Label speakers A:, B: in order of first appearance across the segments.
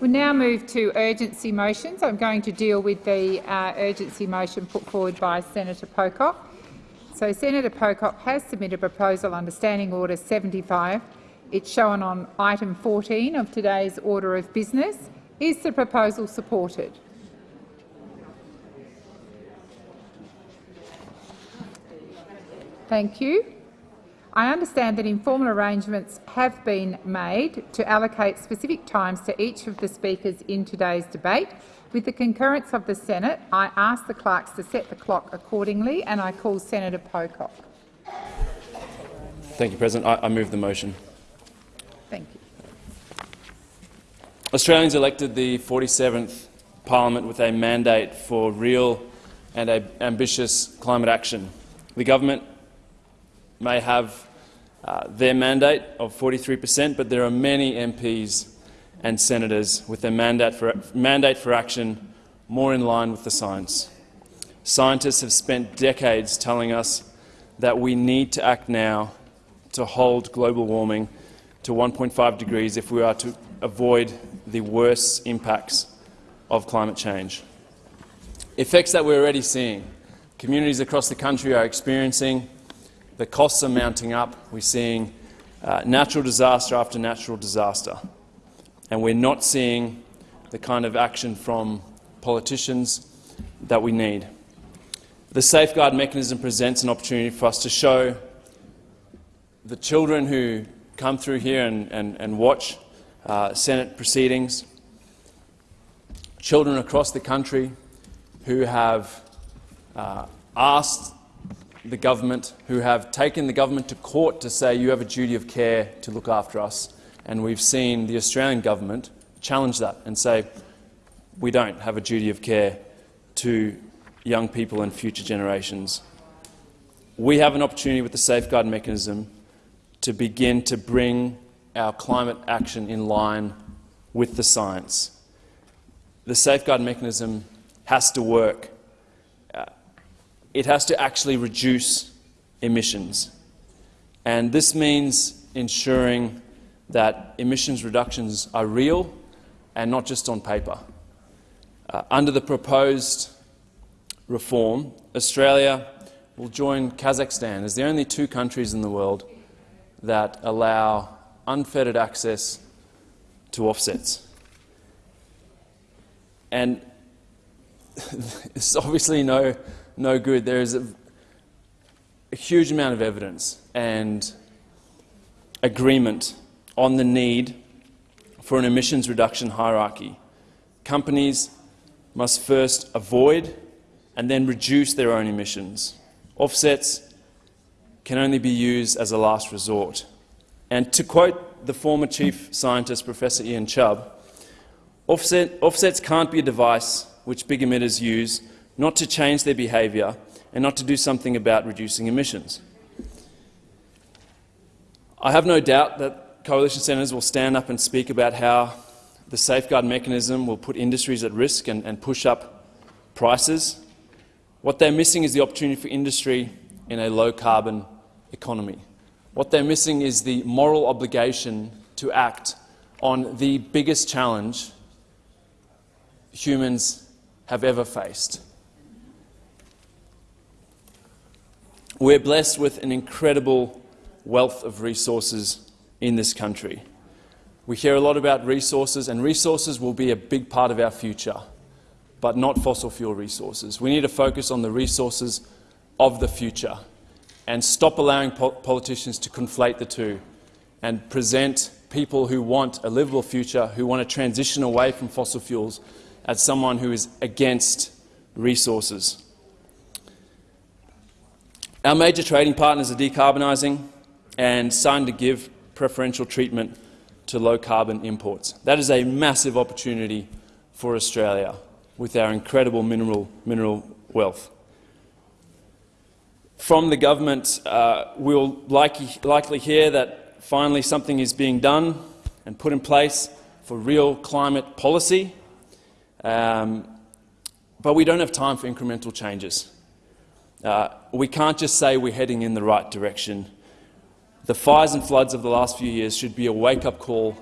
A: We now move to urgency motions. I'm going to deal with the uh, urgency motion put forward by Senator Pocock. So Senator Pocock has submitted a proposal under Standing Order 75. It's shown on item 14 of today's order of business. Is the proposal supported? Thank you. I understand that informal arrangements have been made to allocate specific times to each of the speakers in today's debate. With the concurrence of the Senate, I ask the clerks to set the clock accordingly, and I call Senator Pocock.
B: Thank you, President. I, I move the motion.
A: Thank you.
B: Australians elected the 47th parliament with a mandate for real and ambitious climate action. The government may have uh, their mandate of 43 per cent, but there are many MPs and senators with their mandate for, mandate for action more in line with the science. Scientists have spent decades telling us that we need to act now to hold global warming to 1.5 degrees if we are to avoid the worst impacts of climate change. Effects that we're already seeing. Communities across the country are experiencing the costs are mounting up. We're seeing uh, natural disaster after natural disaster, and we're not seeing the kind of action from politicians that we need. The safeguard mechanism presents an opportunity for us to show the children who come through here and, and, and watch uh, Senate proceedings, children across the country who have uh, asked the government, who have taken the government to court to say you have a duty of care to look after us. And we've seen the Australian government challenge that and say we don't have a duty of care to young people and future generations. We have an opportunity with the safeguard mechanism to begin to bring our climate action in line with the science. The safeguard mechanism has to work it has to actually reduce emissions. And this means ensuring that emissions reductions are real and not just on paper. Uh, under the proposed reform, Australia will join Kazakhstan as the only two countries in the world that allow unfettered access to offsets. And it's obviously no no good. There is a, a huge amount of evidence and agreement on the need for an emissions reduction hierarchy. Companies must first avoid and then reduce their own emissions. Offsets can only be used as a last resort. And to quote the former chief scientist, Professor Ian Chubb, offset, offsets can't be a device which big emitters use not to change their behaviour and not to do something about reducing emissions. I have no doubt that coalition senators will stand up and speak about how the safeguard mechanism will put industries at risk and, and push up prices. What they're missing is the opportunity for industry in a low-carbon economy. What they're missing is the moral obligation to act on the biggest challenge humans have ever faced. We're blessed with an incredible wealth of resources in this country. We hear a lot about resources, and resources will be a big part of our future, but not fossil fuel resources. We need to focus on the resources of the future and stop allowing po politicians to conflate the two and present people who want a livable future, who want to transition away from fossil fuels, as someone who is against resources. Our major trading partners are decarbonising and starting to give preferential treatment to low-carbon imports. That is a massive opportunity for Australia with our incredible mineral, mineral wealth. From the government, uh, we'll likely, likely hear that finally something is being done and put in place for real climate policy, um, but we don't have time for incremental changes. Uh, we can't just say we're heading in the right direction. The fires and floods of the last few years should be a wake-up call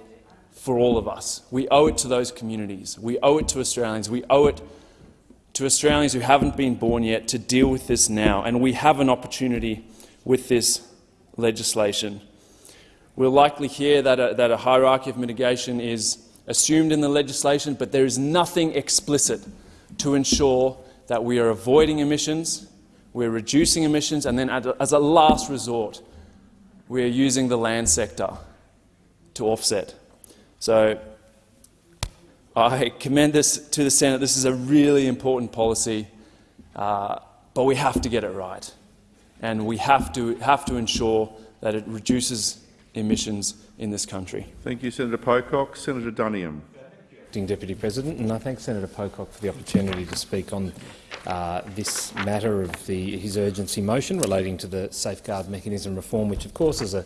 B: for all of us. We owe it to those communities. We owe it to Australians. We owe it to Australians who haven't been born yet to deal with this now, and we have an opportunity with this legislation. We'll likely hear that a, that a hierarchy of mitigation is assumed in the legislation, but there is nothing explicit to ensure that we are avoiding emissions, we're reducing emissions, and then as a last resort, we are using the land sector to offset. So I commend this to the Senate. This is a really important policy, uh, but we have to get it right, and we have to, have to ensure that it reduces emissions in this country.
C: Thank you, Senator Pocock. Senator Duniam.
D: Acting Deputy President, and I thank Senator Pocock for the opportunity to speak on uh, this matter of the, his urgency motion relating to the safeguard mechanism reform, which of course is a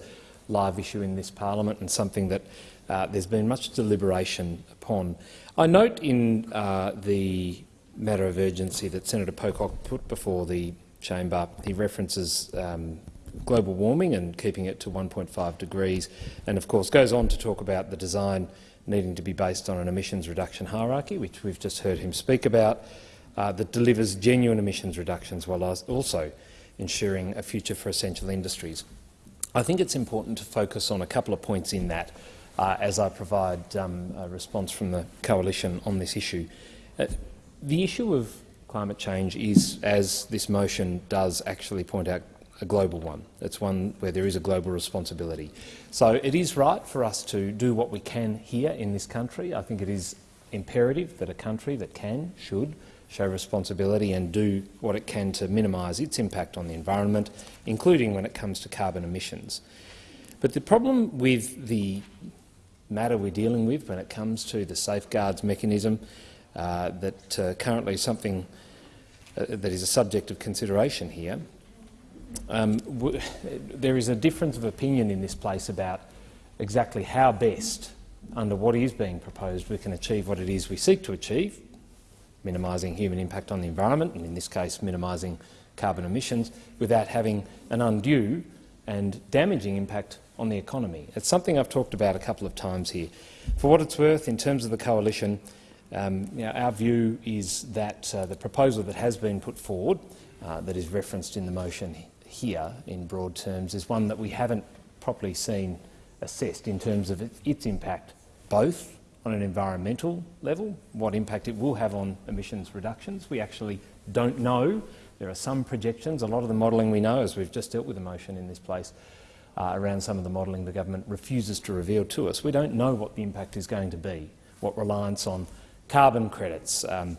D: live issue in this parliament and something that uh, there's been much deliberation upon. I note in uh, the matter of urgency that Senator Pocock put before the chamber, he references um, global warming and keeping it to 1.5 degrees, and of course goes on to talk about the design needing to be based on an emissions reduction hierarchy, which we've just heard him speak about, uh, that delivers genuine emissions reductions while also ensuring a future for essential industries. I think it's important to focus on a couple of points in that uh, as I provide um, a response from the coalition on this issue. Uh, the issue of climate change is, as this motion does actually point out, a global one. It's one where there is a global responsibility. So it is right for us to do what we can here in this country. I think it is imperative that a country that can, should, show responsibility and do what it can to minimise its impact on the environment, including when it comes to carbon emissions. But the problem with the matter we're dealing with when it comes to the safeguards mechanism uh, that uh, currently something uh, that is a subject of consideration here um, there is a difference of opinion in this place about exactly how best, under what is being proposed, we can achieve what it is we seek to achieve, minimising human impact on the environment, and in this case minimising carbon emissions, without having an undue and damaging impact on the economy. It's something I've talked about a couple of times here. For what it's worth, in terms of the coalition, um, you know, our view is that uh, the proposal that has been put forward, uh, that is referenced in the motion here in broad terms is one that we haven't properly seen assessed in terms of its impact, both on an environmental level, what impact it will have on emissions reductions. We actually don't know. There are some projections. A lot of the modelling we know, as we've just dealt with a motion in this place, uh, around some of the modelling the government refuses to reveal to us. We don't know what the impact is going to be, what reliance on carbon credits. Um,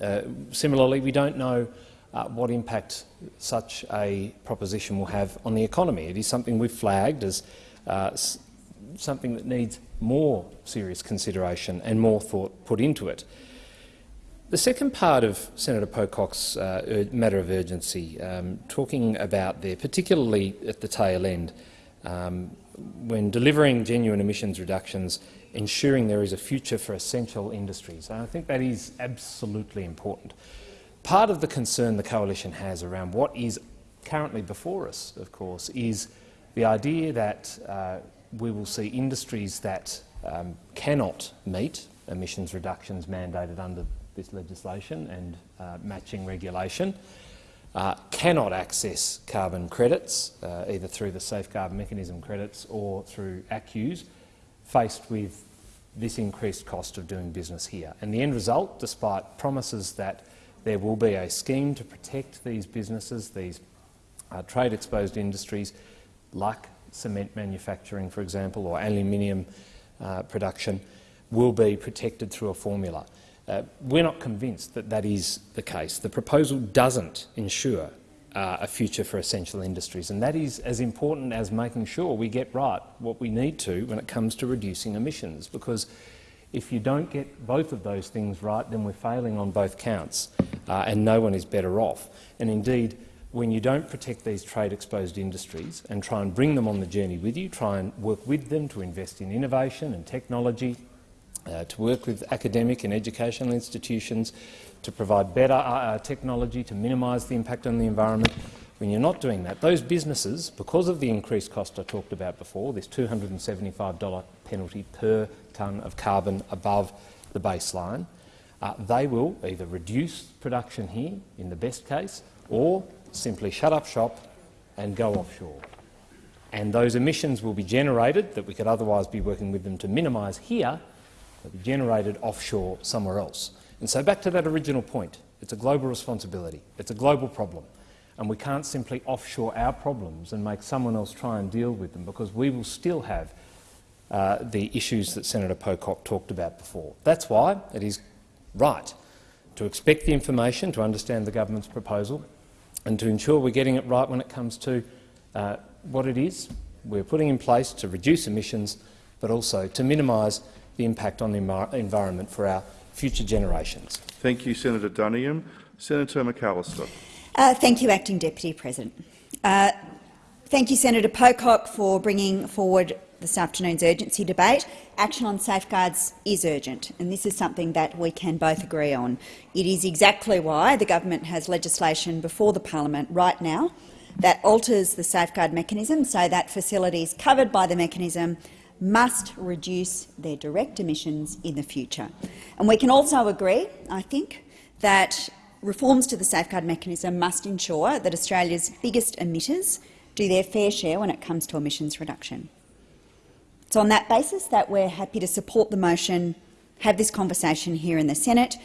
D: uh, similarly, we don't know uh, what impact such a proposition will have on the economy. It is something we've flagged as uh, something that needs more serious consideration and more thought put into it. The second part of Senator Pocock's uh, matter of urgency, um, talking about there, particularly at the tail end, um, when delivering genuine emissions reductions, ensuring there is a future for essential industries. And I think that is absolutely important. Part of the concern the coalition has around what is currently before us, of course, is the idea that uh, we will see industries that um, cannot meet emissions reductions mandated under this legislation and uh, matching regulation, uh, cannot access carbon credits, uh, either through the safeguard mechanism credits or through ACCUs, faced with this increased cost of doing business here. And the end result, despite promises that there will be a scheme to protect these businesses, these uh, trade-exposed industries, like cement manufacturing, for example, or aluminium uh, production, will be protected through a formula. Uh, we're not convinced that that is the case. The proposal doesn't ensure uh, a future for essential industries, and that is as important as making sure we get right what we need to when it comes to reducing emissions, because if you don't get both of those things right, then we're failing on both counts, uh, and no one is better off. And indeed, when you don't protect these trade-exposed industries and try and bring them on the journey with you, try and work with them to invest in innovation and technology, uh, to work with academic and educational institutions, to provide better uh, uh technology to minimise the impact on the environment, when you're not doing that, those businesses, because of the increased cost I talked about before, this $275 penalty per tonne of carbon above the baseline, uh, they will either reduce production here, in the best case, or simply shut up shop and go offshore. And those emissions will be generated that we could otherwise be working with them to minimise here, they'll be generated offshore somewhere else. And so back to that original point, it's a global responsibility, it's a global problem, and we can't simply offshore our problems and make someone else try and deal with them because we will still have uh, the issues that Senator Pocock talked about before. That's why it is right to expect the information, to understand the government's proposal and to ensure we're getting it right when it comes to uh, what it is we're putting in place to reduce emissions but also to minimise the impact on the environment for our future generations.
C: Thank you, Senator Duniam. Senator McAllister.
E: Uh, thank you, Acting Deputy President. Uh, thank you, Senator Pocock, for bringing forward this afternoon's urgency debate. Action on safeguards is urgent, and this is something that we can both agree on. It is exactly why the government has legislation before the parliament right now that alters the safeguard mechanism so that facilities covered by the mechanism must reduce their direct emissions in the future. And we can also agree, I think, that reforms to the safeguard mechanism must ensure that Australia's biggest emitters do their fair share when it comes to emissions reduction. It's on that basis that we're happy to support the motion, have this conversation here in the Senate,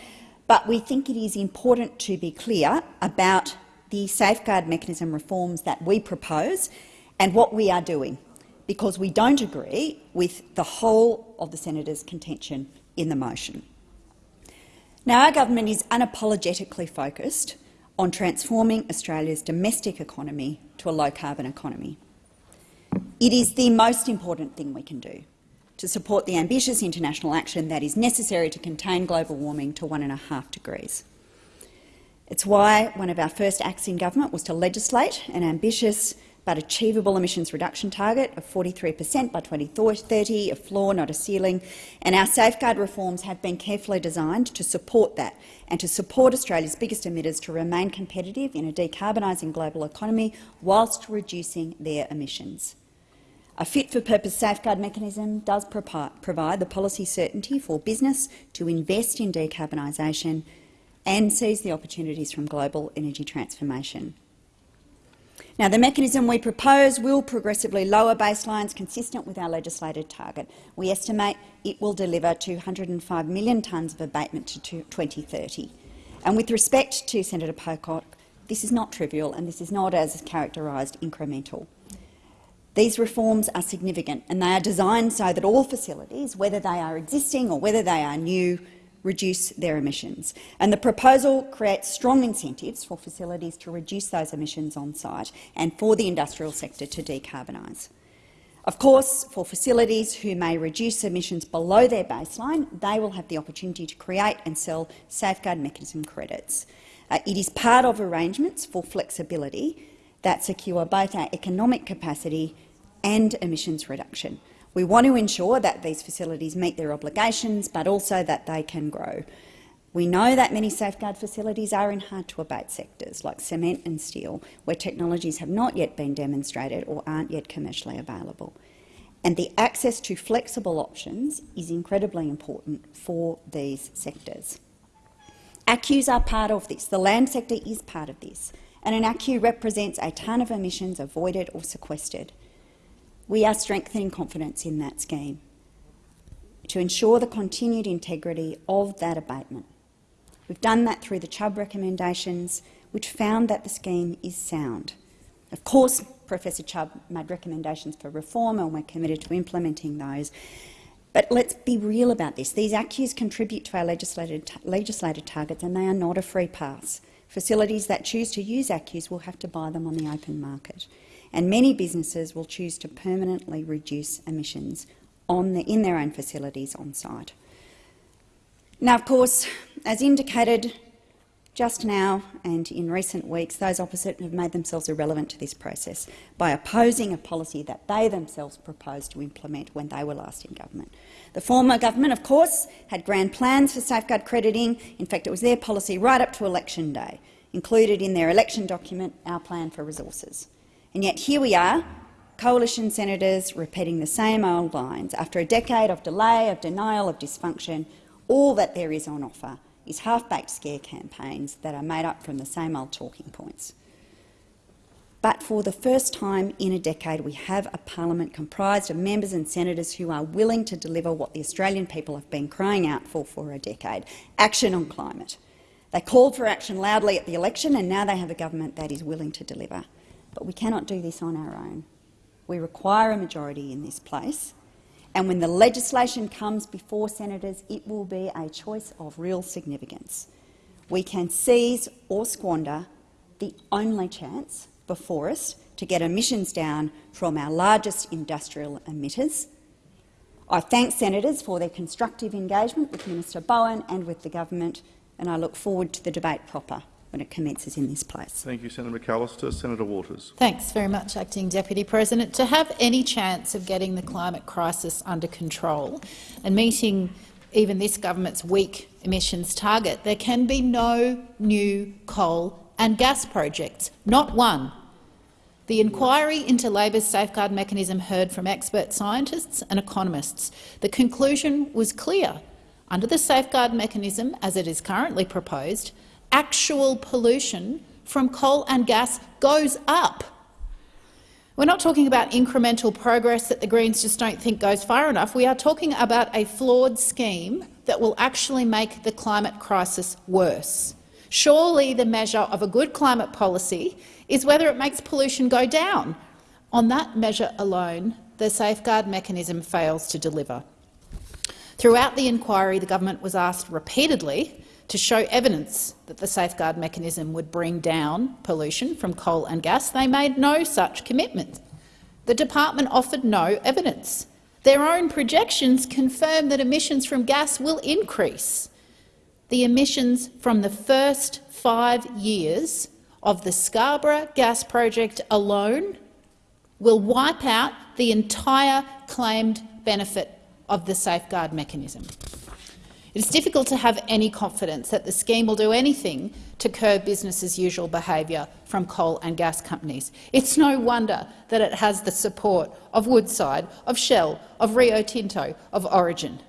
E: but we think it is important to be clear about the safeguard mechanism reforms that we propose and what we are doing, because we don't agree with the whole of the senator's contention in the motion. Now, our government is unapologetically focused on transforming Australia's domestic economy to a low-carbon economy. It is the most important thing we can do to support the ambitious international action that is necessary to contain global warming to one and a half degrees. It's why one of our first acts in government was to legislate an ambitious but achievable emissions reduction target of 43 per cent by 2030, a floor, not a ceiling, and our safeguard reforms have been carefully designed to support that and to support Australia's biggest emitters to remain competitive in a decarbonising global economy whilst reducing their emissions. A fit-for-purpose safeguard mechanism does provide the policy certainty for business to invest in decarbonisation and seize the opportunities from global energy transformation. Now, the mechanism we propose will progressively lower baselines consistent with our legislated target. We estimate it will deliver 205 million tonnes of abatement to 2030. And with respect to Senator Pocock, this is not trivial and this is not, as characterised, incremental. These reforms are significant and they are designed so that all facilities, whether they are existing or whether they are new, reduce their emissions. And the proposal creates strong incentives for facilities to reduce those emissions on site and for the industrial sector to decarbonise. Of course, for facilities who may reduce emissions below their baseline, they will have the opportunity to create and sell safeguard mechanism credits. Uh, it is part of arrangements for flexibility that secure both our economic capacity and emissions reduction. We want to ensure that these facilities meet their obligations, but also that they can grow. We know that many safeguard facilities are in hard-to-abate sectors, like cement and steel, where technologies have not yet been demonstrated or aren't yet commercially available. And the access to flexible options is incredibly important for these sectors. ACCUs are part of this. The land sector is part of this. And an ACCU represents a tonne of emissions avoided or sequestered. We are strengthening confidence in that scheme to ensure the continued integrity of that abatement. We've done that through the Chubb recommendations, which found that the scheme is sound. Of course, Professor Chubb made recommendations for reform and we're committed to implementing those. But let's be real about this. These ACCUs contribute to our legislated, targets and they are not a free pass. Facilities that choose to use ACCUs will have to buy them on the open market and many businesses will choose to permanently reduce emissions the, in their own facilities on site. Now, of course, as indicated just now and in recent weeks, those opposite have made themselves irrelevant to this process by opposing a policy that they themselves proposed to implement when they were last in government. The former government, of course, had grand plans for safeguard crediting. In fact, it was their policy right up to election day included in their election document, Our Plan for Resources. And yet here we are, coalition senators repeating the same old lines. After a decade of delay, of denial, of dysfunction, all that there is on offer is half-baked scare campaigns that are made up from the same old talking points. But for the first time in a decade, we have a parliament comprised of members and senators who are willing to deliver what the Australian people have been crying out for for a decade, action on climate. They called for action loudly at the election and now they have a government that is willing to deliver. But we cannot do this on our own. We require a majority in this place, and when the legislation comes before senators, it will be a choice of real significance. We can seize or squander the only chance before us to get emissions down from our largest industrial emitters. I thank senators for their constructive engagement with Minister Bowen and with the government, and I look forward to the debate proper when it commences in this place.
C: Thank you, Senator McAllister. Senator Waters.
F: Thanks very much, Acting Deputy President. To have any chance of getting the climate crisis under control and meeting even this government's weak emissions target, there can be no new coal and gas projects, not one. The inquiry into Labor's safeguard mechanism heard from expert scientists and economists. The conclusion was clear. Under the safeguard mechanism, as it is currently proposed, actual pollution from coal and gas goes up. We're not talking about incremental progress that the Greens just don't think goes far enough. We are talking about a flawed scheme that will actually make the climate crisis worse. Surely the measure of a good climate policy is whether it makes pollution go down. On that measure alone, the safeguard mechanism fails to deliver. Throughout the inquiry, the government was asked repeatedly to show evidence that the safeguard mechanism would bring down pollution from coal and gas. They made no such commitment. The department offered no evidence. Their own projections confirm that emissions from gas will increase. The emissions from the first five years of the Scarborough gas project alone will wipe out the entire claimed benefit of the safeguard mechanism. It is difficult to have any confidence that the scheme will do anything to curb business-as-usual behaviour from coal and gas companies. It's no wonder that it has the support of Woodside, of Shell, of Rio Tinto, of Origin.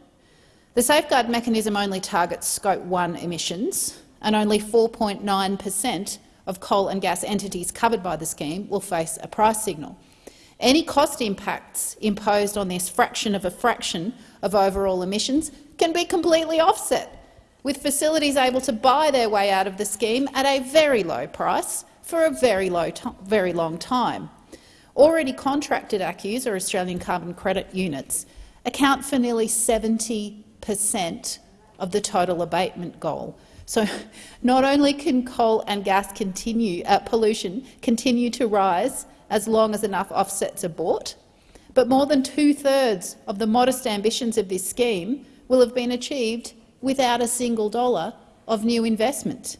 F: The safeguard mechanism only targets Scope 1 emissions, and only 4.9 per cent of coal and gas entities covered by the scheme will face a price signal. Any cost impacts imposed on this fraction of a fraction of overall emissions can be completely offset, with facilities able to buy their way out of the scheme at a very low price for a very, low very long time. Already contracted ACCUs, or Australian Carbon Credit Units, account for nearly 70 per cent of the total abatement goal. So not only can coal and gas continue, uh, pollution continue to rise as long as enough offsets are bought, but more than two-thirds of the modest ambitions of this scheme will have been achieved without a single dollar of new investment.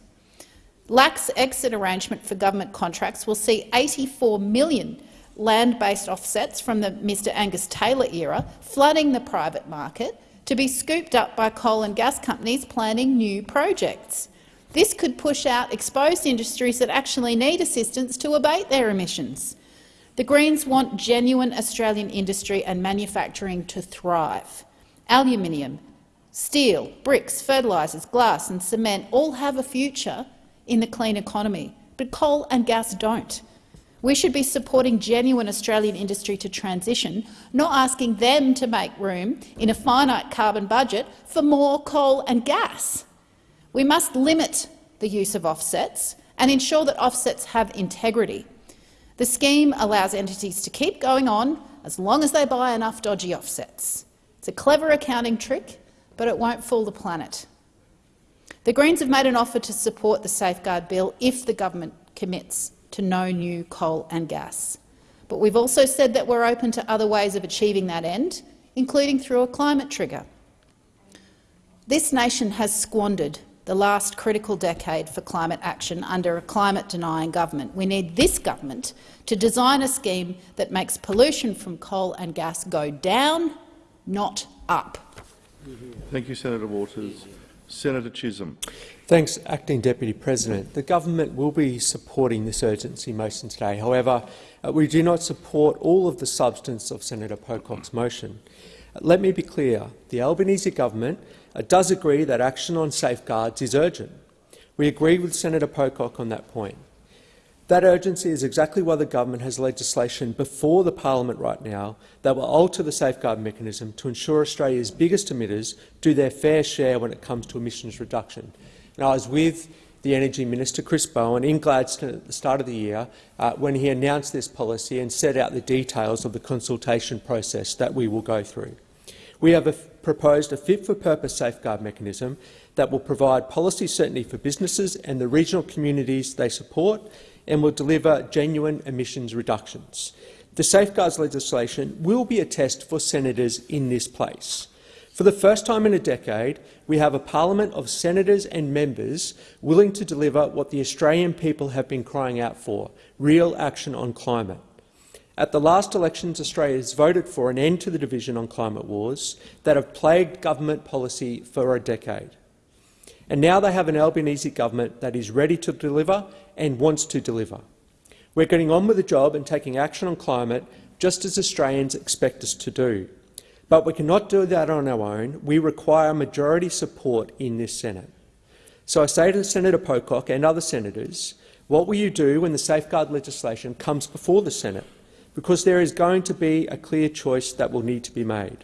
F: Lax exit arrangement for government contracts will see 84 million land-based offsets from the Mr Angus Taylor era flooding the private market to be scooped up by coal and gas companies planning new projects. This could push out exposed industries that actually need assistance to abate their emissions. The Greens want genuine Australian industry and manufacturing to thrive. Aluminium, steel, bricks, fertilisers, glass and cement all have a future in the clean economy, but coal and gas don't. We should be supporting genuine Australian industry to transition, not asking them to make room in a finite carbon budget for more coal and gas. We must limit the use of offsets and ensure that offsets have integrity. The scheme allows entities to keep going on as long as they buy enough dodgy offsets. It's a clever accounting trick, but it won't fool the planet. The Greens have made an offer to support the Safeguard Bill if the government commits to no new coal and gas. But we've also said that we're open to other ways of achieving that end, including through a climate trigger. This nation has squandered the last critical decade for climate action under a climate-denying government. We need this government to design a scheme that makes pollution from coal and gas go down, not up.
C: Thank you, Senator Waters. Senator Chisholm.
G: Thanks, Acting Deputy President. The government will be supporting this urgency motion today. However, uh, we do not support all of the substance of Senator Pocock's motion. Uh, let me be clear. The Albanese government uh, does agree that action on safeguards is urgent. We agree with Senator Pocock on that point. That urgency is exactly why the government has legislation before the parliament right now that will alter the safeguard mechanism to ensure Australia's biggest emitters do their fair share when it comes to emissions reduction. And I was with the Energy Minister, Chris Bowen, in Gladstone at the start of the year uh, when he announced this policy and set out the details of the consultation process that we will go through. We have a proposed a fit-for-purpose safeguard mechanism that will provide policy certainty for businesses and the regional communities they support and will deliver genuine emissions reductions. The safeguards legislation will be a test for senators in this place. For the first time in a decade, we have a parliament of senators and members willing to deliver what the Australian people have been crying out for, real action on climate. At the last elections, Australia has voted for an end to the division on climate wars that have plagued government policy for a decade. And now they have an Albanese government that is ready to deliver and wants to deliver. We're getting on with the job and taking action on climate just as Australians expect us to do. But we cannot do that on our own. We require majority support in this Senate. So I say to Senator Pocock and other senators, what will you do when the safeguard legislation comes before the Senate? Because there is going to be a clear choice that will need to be made.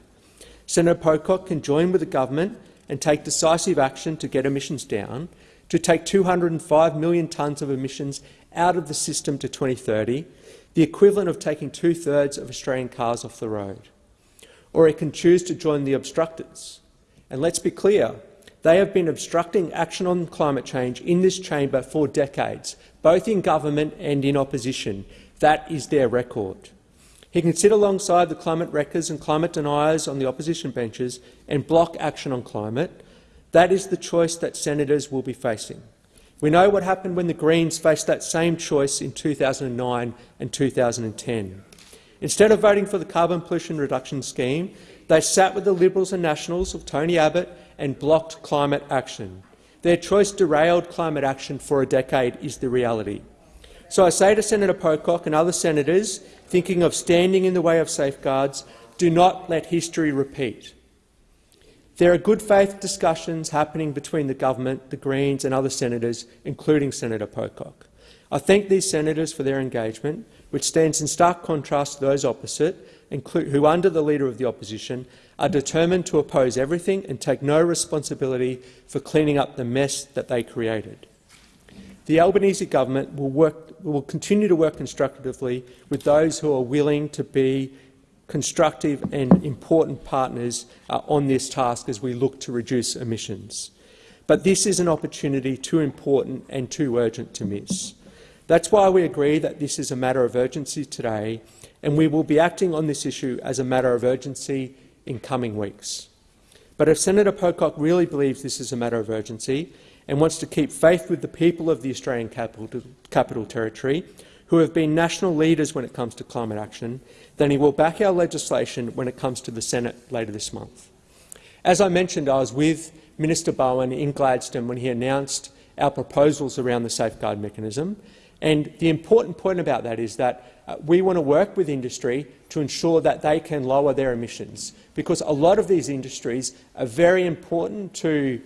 G: Senator Pocock can join with the government and take decisive action to get emissions down, to take 205 million tonnes of emissions out of the system to 2030, the equivalent of taking two-thirds of Australian cars off the road. Or it can choose to join the obstructors. And let's be clear, they have been obstructing action on climate change in this chamber for decades, both in government and in opposition. That is their record. He can sit alongside the climate wreckers and climate deniers on the opposition benches and block action on climate. That is the choice that senators will be facing. We know what happened when the Greens faced that same choice in 2009 and 2010. Instead of voting for the carbon pollution reduction scheme, they sat with the Liberals and Nationals of Tony Abbott and blocked climate action. Their choice derailed climate action for a decade is the reality. So I say to Senator Pocock and other senators thinking of standing in the way of safeguards, do not let history repeat. There are good faith discussions happening between the government, the Greens and other senators, including Senator Pocock. I thank these senators for their engagement, which stands in stark contrast to those opposite, who, under the Leader of the Opposition, are determined to oppose everything and take no responsibility for cleaning up the mess that they created. The Albanese government will, work, will continue to work constructively with those who are willing to be constructive and important partners uh, on this task as we look to reduce emissions. But this is an opportunity too important and too urgent to miss. That's why we agree that this is a matter of urgency today, and we will be acting on this issue as a matter of urgency in coming weeks. But if Senator Pocock really believes this is a matter of urgency, and wants to keep faith with the people of the Australian capital, capital Territory, who have been national leaders when it comes to climate action, then he will back our legislation when it comes to the Senate later this month. As I mentioned, I was with Minister Bowen in Gladstone when he announced our proposals around the safeguard mechanism. And the important point about that is that uh, we want to work with industry to ensure that they can lower their emissions, because a lot of these industries are very important to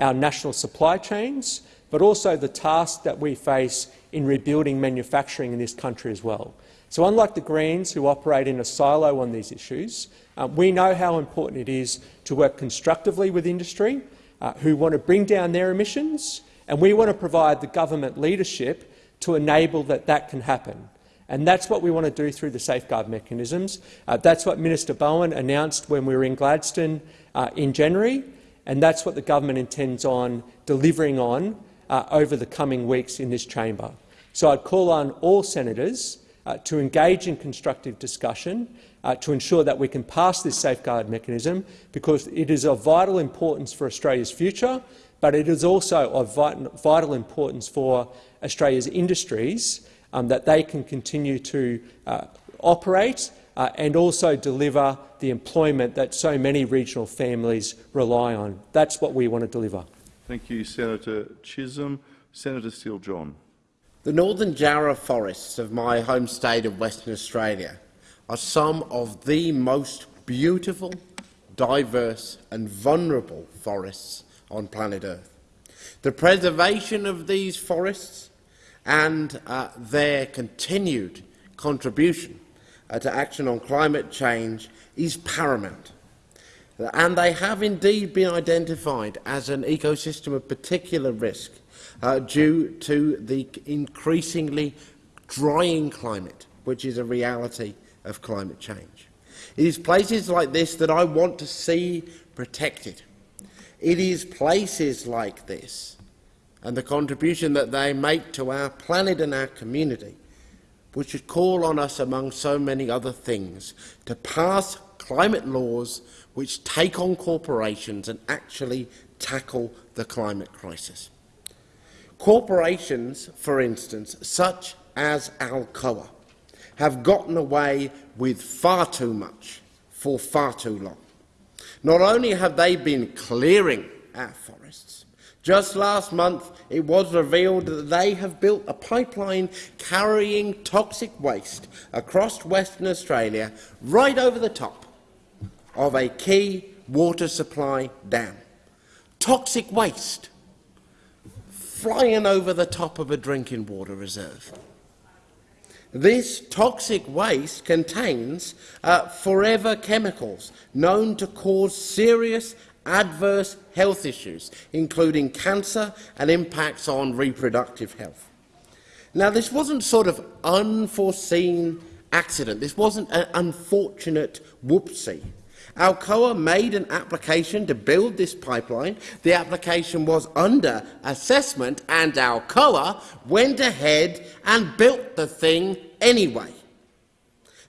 G: our national supply chains, but also the task that we face in rebuilding manufacturing in this country as well. So unlike the Greens, who operate in a silo on these issues, uh, we know how important it is to work constructively with industry, uh, who want to bring down their emissions, and we want to provide the government leadership to enable that that can happen. And that's what we want to do through the safeguard mechanisms. Uh, that's what Minister Bowen announced when we were in Gladstone uh, in January and that's what the government intends on delivering on uh, over the coming weeks in this chamber. So I'd call on all senators uh, to engage in constructive discussion uh, to ensure that we can pass this safeguard mechanism, because it is of vital importance for Australia's future, but it is also of vital importance for Australia's industries um, that they can continue to uh, operate uh, and also deliver the employment that so many regional families rely on. That's what we want to deliver.
C: Thank you, Senator Chisholm. Senator Steele-John.
H: The Northern Jarrah forests of my home state of Western Australia are some of the most beautiful, diverse and vulnerable forests on planet Earth. The preservation of these forests and uh, their continued contribution to action on climate change is paramount. And they have indeed been identified as an ecosystem of particular risk uh, due to the increasingly drying climate, which is a reality of climate change. It is places like this that I want to see protected. It is places like this and the contribution that they make to our planet and our community which should call on us, among so many other things, to pass climate laws which take on corporations and actually tackle the climate crisis. Corporations, for instance, such as Alcoa, have gotten away with far too much for far too long. Not only have they been clearing our forests, just last month it was revealed that they have built a pipeline carrying toxic waste across Western Australia right over the top of a key water supply dam. Toxic waste flying over the top of a drinking water reserve. This toxic waste contains uh, forever chemicals known to cause serious adverse health issues, including cancer and impacts on reproductive health. Now, this wasn't sort of unforeseen accident. This wasn't an unfortunate whoopsie. Alcoa made an application to build this pipeline. The application was under assessment, and Alcoa went ahead and built the thing anyway.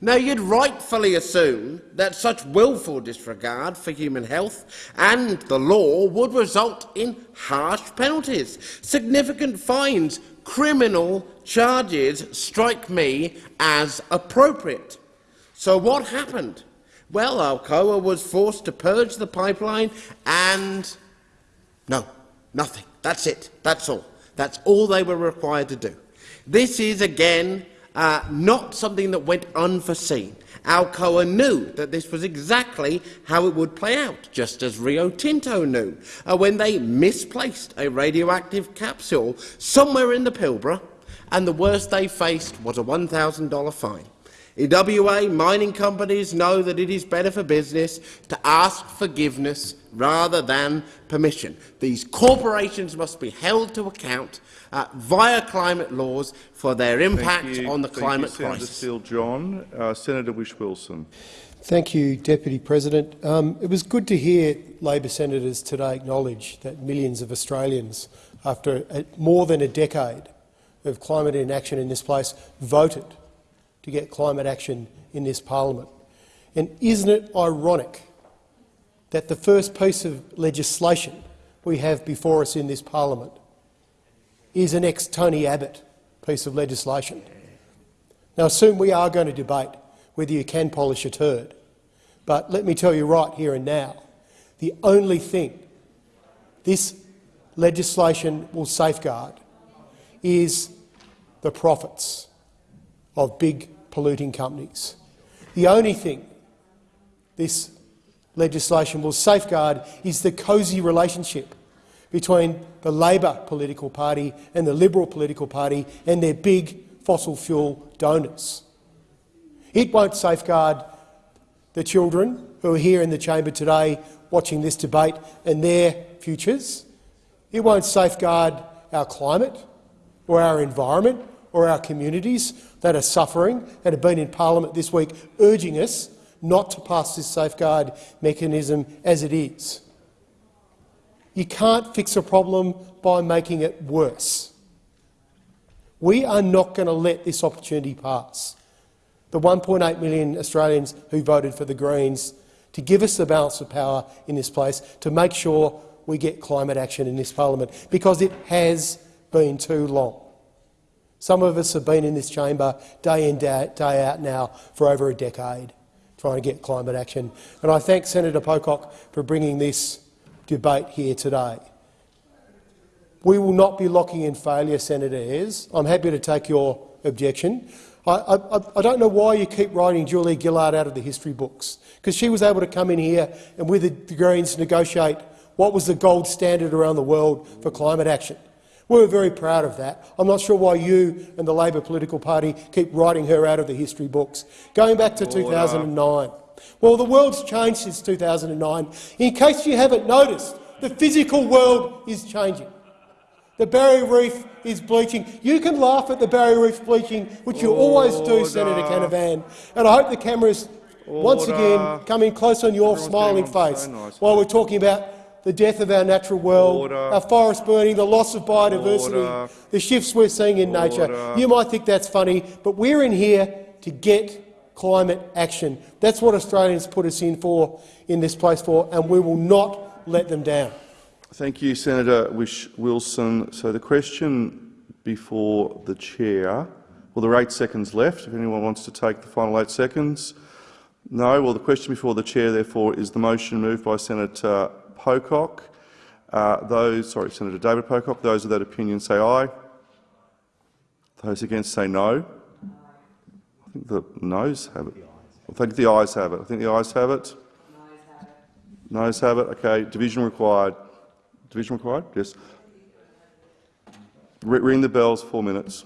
H: Now, you'd rightfully assume that such willful disregard for human health and the law would result in harsh penalties, significant fines, criminal charges strike me as appropriate. So what happened? Well, Alcoa was forced to purge the pipeline and... No, nothing. That's it. That's all. That's all they were required to do. This is, again, uh, not something that went unforeseen. Alcoa knew that this was exactly how it would play out, just as Rio Tinto knew uh, when they misplaced a radioactive capsule somewhere in the Pilbara, and the worst they faced was a $1,000 fine. In WA, mining companies know that it is better for business to ask forgiveness rather than permission. These corporations must be held to account uh, via climate laws for their impact on the
C: Thank
H: climate
C: you, Senator
H: crisis.
C: Steele-John. Uh, Senator Whish-Wilson.
I: Thank you, Deputy President. Um, it was good to hear Labor senators today acknowledge that millions of Australians, after a, more than a decade of climate inaction in this place, voted to get climate action in this parliament. And isn't it ironic that the first piece of legislation we have before us in this parliament is an ex-Tony Abbott piece of legislation? Now, soon we are going to debate whether you can polish a turd, but let me tell you right here and now, the only thing this legislation will safeguard is the profits of big polluting companies. The only thing this legislation will safeguard is the cosy relationship between the Labor political party and the Liberal political party and their big fossil fuel donors. It won't safeguard the children who are here in the chamber today watching this debate and their futures. It won't safeguard our climate or our environment or our communities that are suffering and have been in parliament this week urging us not to pass this safeguard mechanism as it is. You can't fix a problem by making it worse. We are not going to let this opportunity pass. The 1.8 million Australians who voted for the Greens to give us the balance of power in this place to make sure we get climate action in this parliament, because it has been too long. Some of us have been in this chamber day in, day out now for over a decade trying to get climate action. And I thank Senator Pocock for bringing this debate here today. We will not be locking in failure, Senator Ayres. I'm happy to take your objection. I, I, I don't know why you keep writing Julia Gillard out of the history books, because she was able to come in here and with the Greens negotiate what was the gold standard around the world for climate action. We were very proud of that. I'm not sure why you and the Labor political party keep writing her out of the history books. Going back to 2009. Well, the world's changed since 2009. In case you haven't noticed, the physical world is changing. The Barrier Reef is bleaching. You can laugh at the Barrier Reef bleaching, which you always do, Senator Canavan. And I hope the cameras once again come in close on your
C: Everyone's
I: smiling face
C: so nicely.
I: while we're talking about the death of our natural world,
C: Order.
I: our forest burning, the loss of biodiversity,
C: Order.
I: the shifts we're seeing in nature. You might think that's funny, but we're in here to get climate action. That's what Australians put us in for, in this place for, and we will not let them down.
C: Thank you, Senator Whish-Wilson. So the question before the chair. Well, there are eight seconds left. If anyone wants to take the final eight seconds. No. Well, the question before the chair, therefore, is the motion moved by Senator Pocock. Uh, those, sorry, Senator David Pocock. Those of that opinion say aye. Those against say no. I think the noes have it. I think the ayes have it. I think the ayes have it. Noes have it. have it. Okay. Division required. Division required? Yes. Ring the bells, four minutes.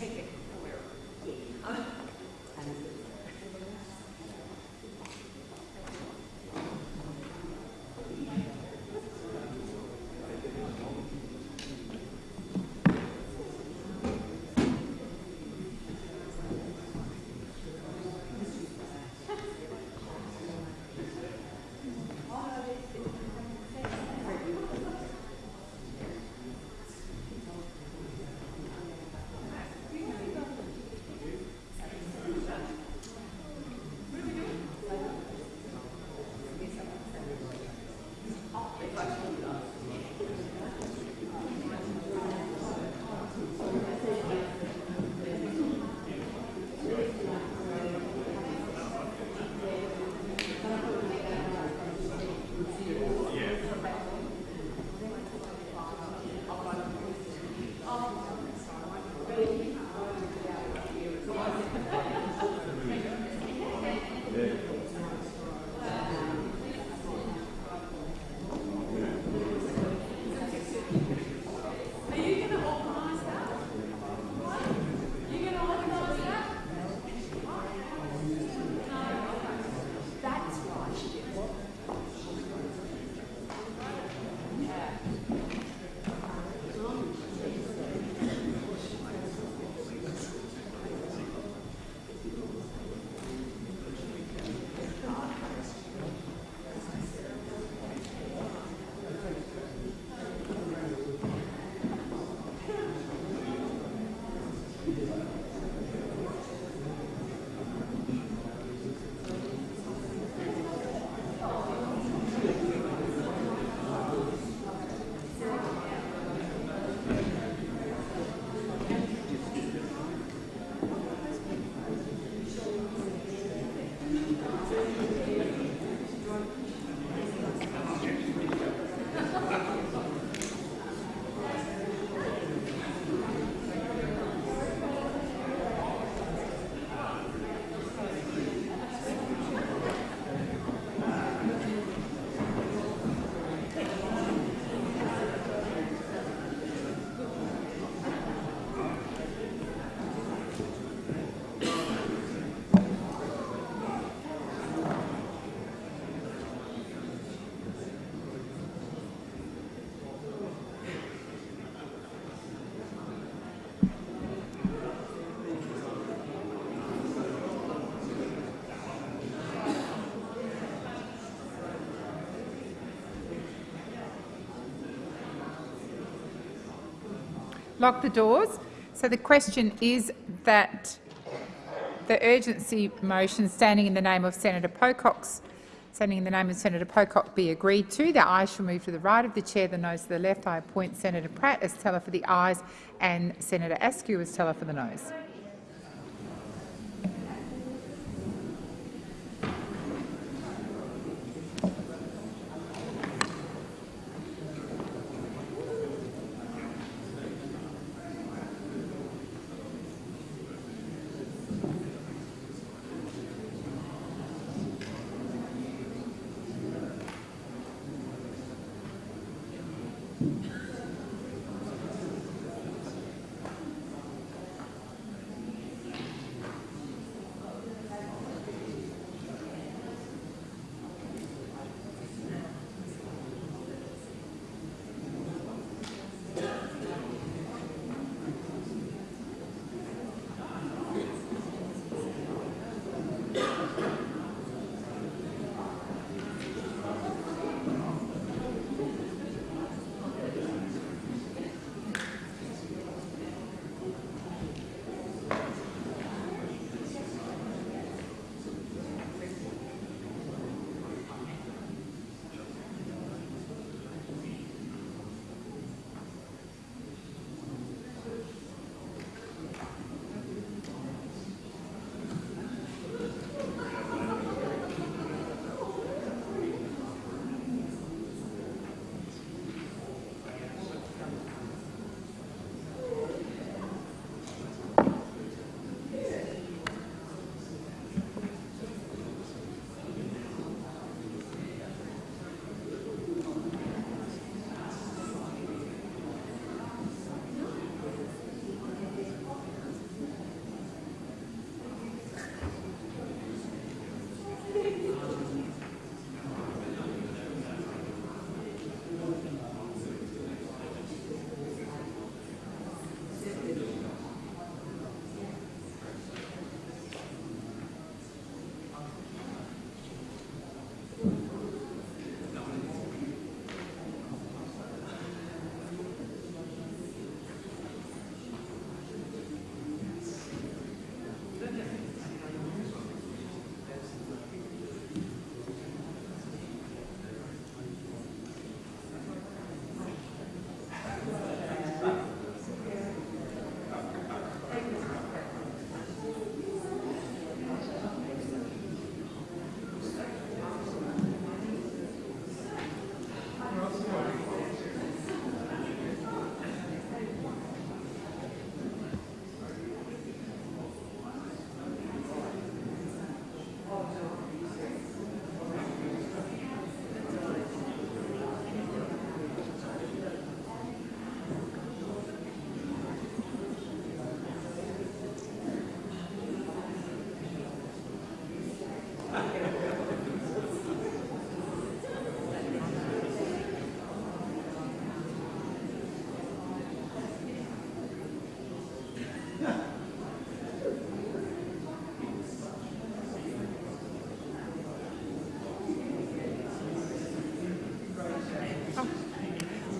C: take it.
A: Lock the doors. So the question is that the urgency motion standing in the name of Senator Pocock's standing in the name of Senator Pocock be agreed to. The ayes shall move to the right of the chair, the noes to the left. I appoint Senator Pratt as teller for the ayes and Senator Askew as teller for the noes.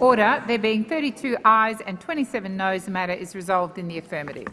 A: Order. There being 32 ayes and 27 noes, the matter is resolved in the affirmative.